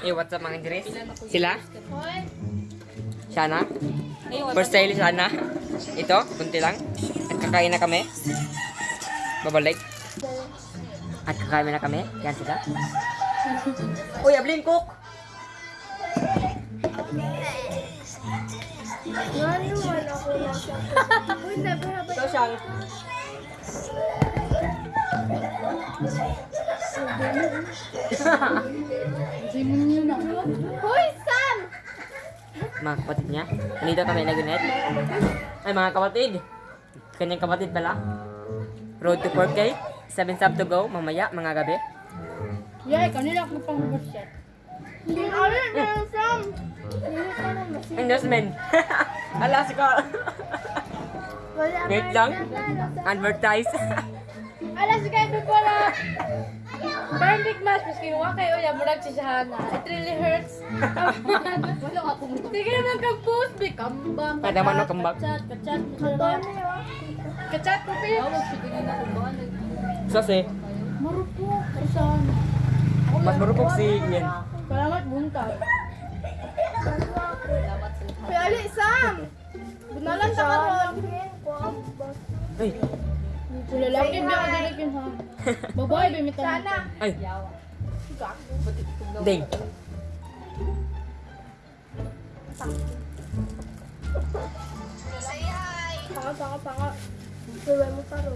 Eh, what's up mga Andres? Sila? Shana? First style Shana? Ito, kunti lang. At kakain na kami. Babalik. At kakain na kami. Yan sila. Uy, Ablin, cook! Ito siyang. Hoy, Sam! Mga kapatid niya. Nandito kami nagunet. Ay, mga kapatid. Kanyang kapatid pala. Road to 4K. 7 sub to go. Mamaya, mga gabi. Yay, kanila ko pang bullshit. Hindi alin na Sam! Hindi ka na masin. Endorsement. Ala, si Carl. Wala Wait lang. na Advertise. Ala, si Kevin pala. Big match, mas kinuha kayo, ya, murag si Shana. It really hurts. Wala ako. Sige naman kang post, be kambang. Kada man no kambang. Kachat, kachat. Na yun. Kachat ko, pe. Sase. Marupok, Shana. Mas marupok si Ian. Salamat, bunta. Uy, ali, Sam! Bunalan ta karon. Ay, Lalaki ba ka dalakin ha? Babae, bimitan. Sana. ay. Ding. Panga, panga, panga. Suwe mo taro.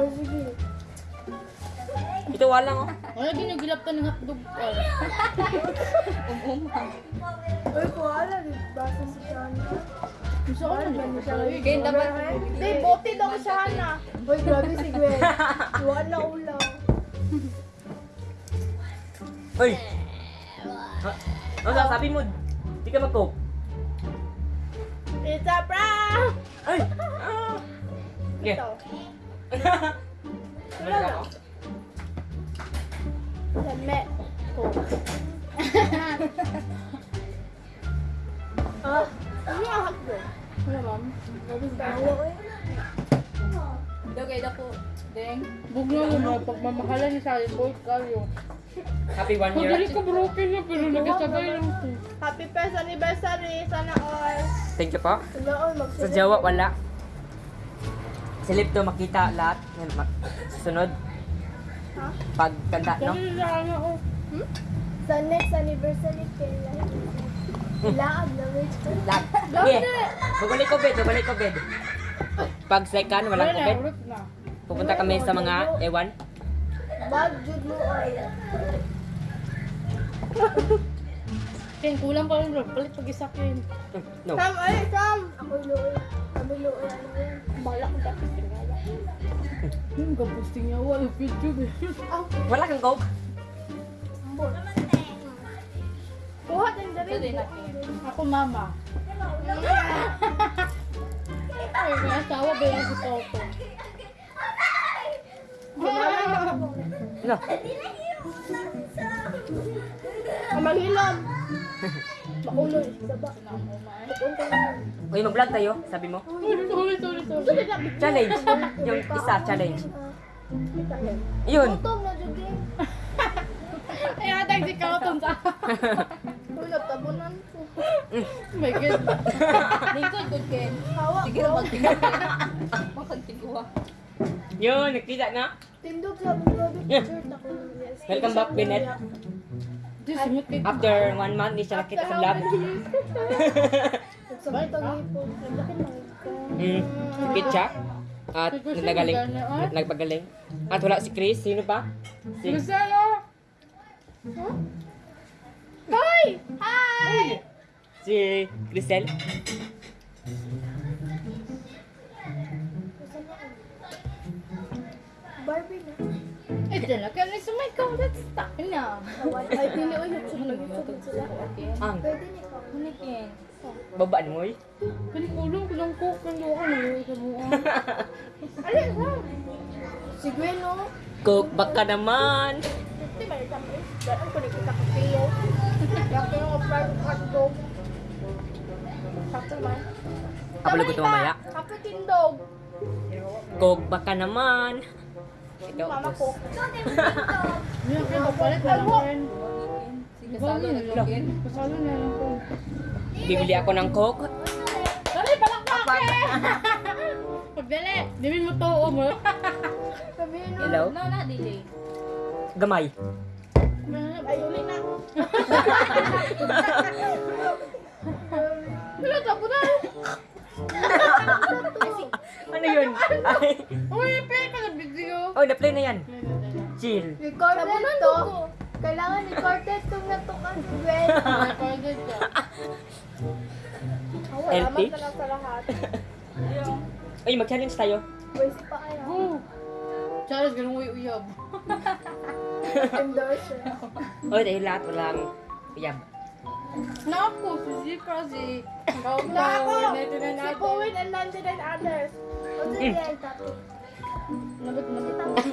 Uy, sige. Ito walang oh. Wala ginagilap ka ng hotdog. Umuma. Uy, kuhala. Basa si Kaya dapat. Di, bote daw ko siya na. Uy, grabe si Gwen. Iwan na ulam. Ay. Ha? Ano sasabi mo? Di ka mag-coke. Pizza prank! Ay. Okay. Ito. Balik ako. Lame. Ko. Ah, ano ang hotdog? Wala ma'am. Bawa eh. Dagay na po. Deng. Bugno mo mga pagmamahalan ni Sally Boy kayo. Happy one year. Madali ko broken na pero nagasabay lang ko. Happy first anniversary! Sana all. Thank you po. Sana all. Sa Jawa, wala. Sa live to makita lahat. Sunod. Ha? Pag kanta, no? Na ano oh. Sa next anniversary kailan? Ko. Lahat. Okay. Babalik ko bed, babalik ko bed. Pag second, walang Wala na, COVID. urot na. Pupunta kami sa mga ewan. Bag jud mo all. Ken, kulang pa rin bro. Palit pag isakin. No. Sam, ay, Sam! Ako luoy. Ano yun? Balak ko tapos tingala. Yung gabusting niya. Wala video eh. Ah, Wala kang coke. ambot. Kuha din. Ako mama. Ay, may asawa ba yan si Toto? No. Mauloy. Saba. Pupunta na yun. Uy, mag-vlog tayo, sabi mo. Sorry, sorry, sorry. Challenge. Yung isa, challenge. Ah, Yun. Gutom na jud eh. Ay, atag si Kauton sa... Uy, nagtabunan ko. My God. Lingkod, good Ken. Hawa Sige na magtingin. Makagtiguwa. Yun, nakita na. Tindog sa ako. Yes. Welcome back, kay After one month, di siya nakita sa vlog. Sabay to ngipon. Hmm, sakit siya. At nagagaling. Nagpagaling. At wala si Chris. Sino pa? Si... Marcelo! Hoy! Hi! Si Crisel. Barbie na. Eh, dala ka na sa may ikaw. Let's stop na. Awan. Ay, pili o yung sumagod sila. Ang Pwede ni ko. Hunikin. babaan mo eh. Panikulong ko ng coke ng doon. Ano sa buwan? Alin ha? Si Gwen no? Cook, baka naman. Hindi ba yung sabi? Daan ko ni ko yung private hotdog. Sakto man. Kapalugod ko mamaya. Kapit tindog. Cook, baka naman. Ikaw, Mama ko. Yan, kaya papalit na lang. Kasalo na lang. Kasalo na lang ko. Bibili ako ng coke. Dali, palakpak eh! Pagdali, dili mo to, o mo. Sabihin mo. Hello? No, na, dili. Gamay. Ay, uli na. Wala, tapo na. Ano yun? Ay. Uy, pay ka na video. Oh, na-play na yan. Chill. Recorded to. Kailangan recorded to na to ka. Well, Recorded ka. wala man sa lahat. Ay, mag-challenge tayo. Waste pa kaya. Charles, ganun uy uyab. Endorser. Oh, dahil lahat walang uyab. Na ako, si Zipra, si Kau Na ako! Kau, Neto na Si natin. Bowen and London and others. Ano yan, topic? Nabot, nabot.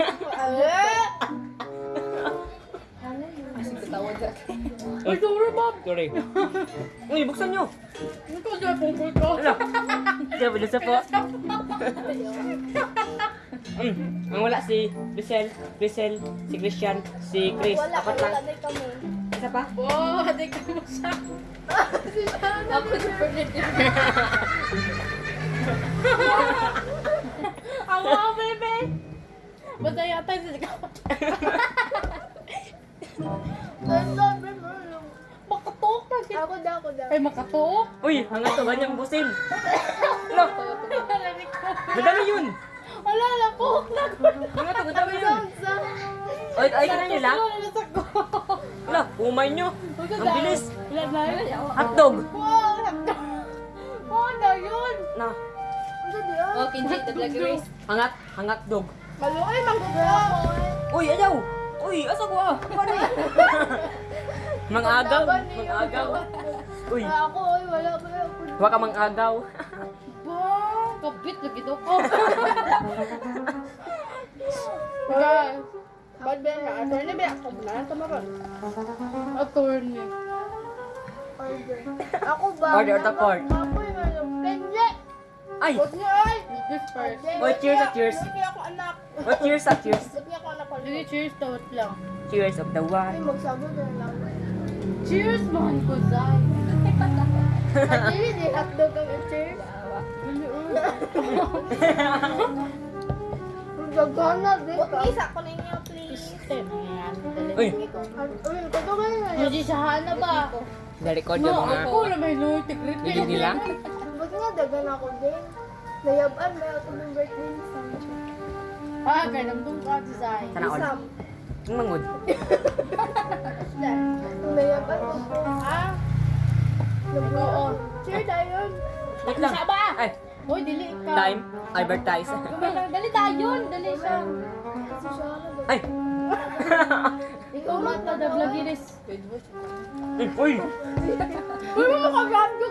Eh! Ay, sorry, Bob. Sorry. Uy, buksan nyo. Ito, di ba pungkol ko? Ano? Sabi na sa po. Mm. Ang wala si Grisel, Grisel, si Christian, si Chris. Wala, Apat wala lang. na kami. Isa pa? Oh, adik ka mo siya. Ako, super Ako, ako, bebe. Basta yata yung mo. Makatok na siya. Ako daw, ako daw. Ay, makatok? Uy, hanga to, ganyang busil. Ano? Narinig ko. Madami yun. Wala, na ko. Hanga to, madami yun. Sound. Ay, ay, ka na nyo lang. Wala, ko. Wala, umay nyo. Ang bilis. Wala na yun. Hotdog. Wow, hapda. Oh, na yun. Na, Ano? Oh, kinjit the black race. hangat, hangat dog. Malo, ay, manggugra ako. Uy, ayaw. Uy, asa ko ah. Paano eh? Mang agaw, mang agaw. Uy, Ako, ay, wala, wala. huwag ka mang Ba, kapit lagi daw ko. Guys, Bad ba na? Attorney ba? Ako na, tama ba? attorney. Order. Ako ba? Order of the court. Kenye! Ay, Ba't niya ay? This first. Oh, cheers at cheers. Ba't niya ako anak? what cheers ah, cheers. Ba't niya ako anak? Hindi, cheers to it lang. Cheers of the Ay, one. magsabi na lang. Cheers, mahal ko, Zay. At hindi, hotdog ang cheers. Gagana, ka. Isa ko ninyo, please. Uy, Uy, kado ka na. Hindi siya hana ba? No, yung mga ako na may tigrit. hindi lang. Ba't nga dagan ako din? Nayaban, may ako ng birthday. Ah, kaya namdong ka si Zay. Sana all. Ang mangod. Nayaban ko po. Ah. Oo. Cheer tayo. Wait lang. Ba? Ay, Hoy, dili ka. time, advertise. Dali tayo, dali siya. Ay. Ikaw mata da vlogiris. Mm, Uy, Uy, mo makagrab ko.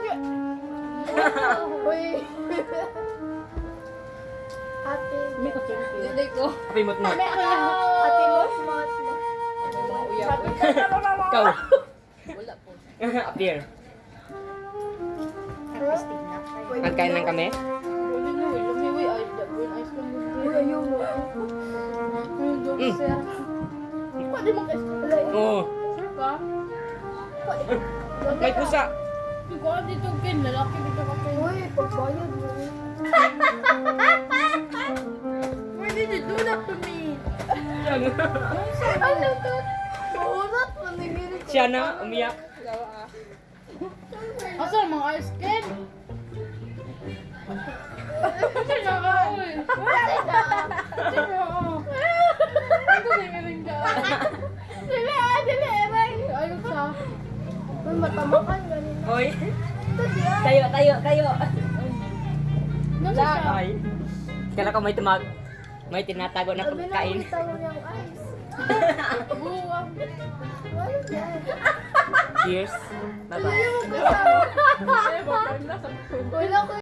Uy. Ate. May kapiripir. Dili ko. happy mo't mo. Ate ka na mama mo. Ikaw. Wala po. Appear. Uy, Magkain lang kami. Mm. Oo. May pusa. Ikaw dito, Ken. Lalaki dito ka, Ken. Uy, pagbayad mo. Why did you do that to me? Ano to? Maunat, manigiri ko. Siya na, umiyak. Asa mga ice Ken? Kasi na ka, uy. Pwede na. Sige, oo. Ito na yung galing ka. Dili, ah, dili, Eray. Ayun siya. Uy, matamakan ganun. Oy. Ito diyan. Tayo, tayo, tayo. Ay. Kala ko may tumag. May tinatago na Sabi na, pagkain. tayo niyang ice. Buwang. Wala yan. Cheers. Bye-bye. Wala ko